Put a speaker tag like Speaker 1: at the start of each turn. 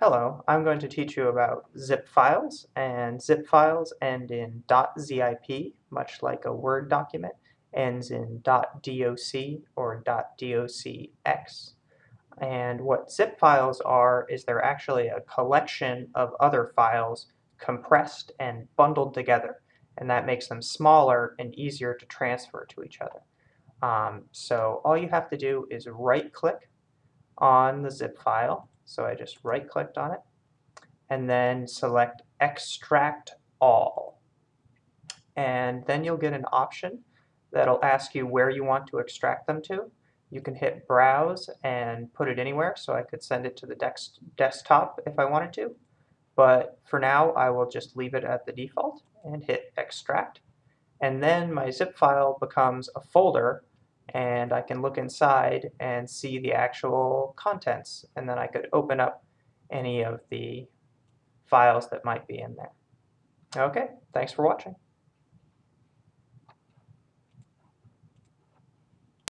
Speaker 1: Hello, I'm going to teach you about zip files, and zip files end in .zip, much like a Word document ends in .doc or .docx. And what zip files are is they're actually a collection of other files compressed and bundled together, and that makes them smaller and easier to transfer to each other. Um, so all you have to do is right-click on the zip file so I just right clicked on it and then select extract all. And then you'll get an option that'll ask you where you want to extract them to. You can hit browse and put it anywhere so I could send it to the desktop if I wanted to. But for now I will just leave it at the default and hit extract. And then my zip file becomes a folder and I can look inside and see the actual contents and then I could open up any of the files that might be in there. Okay, thanks for watching.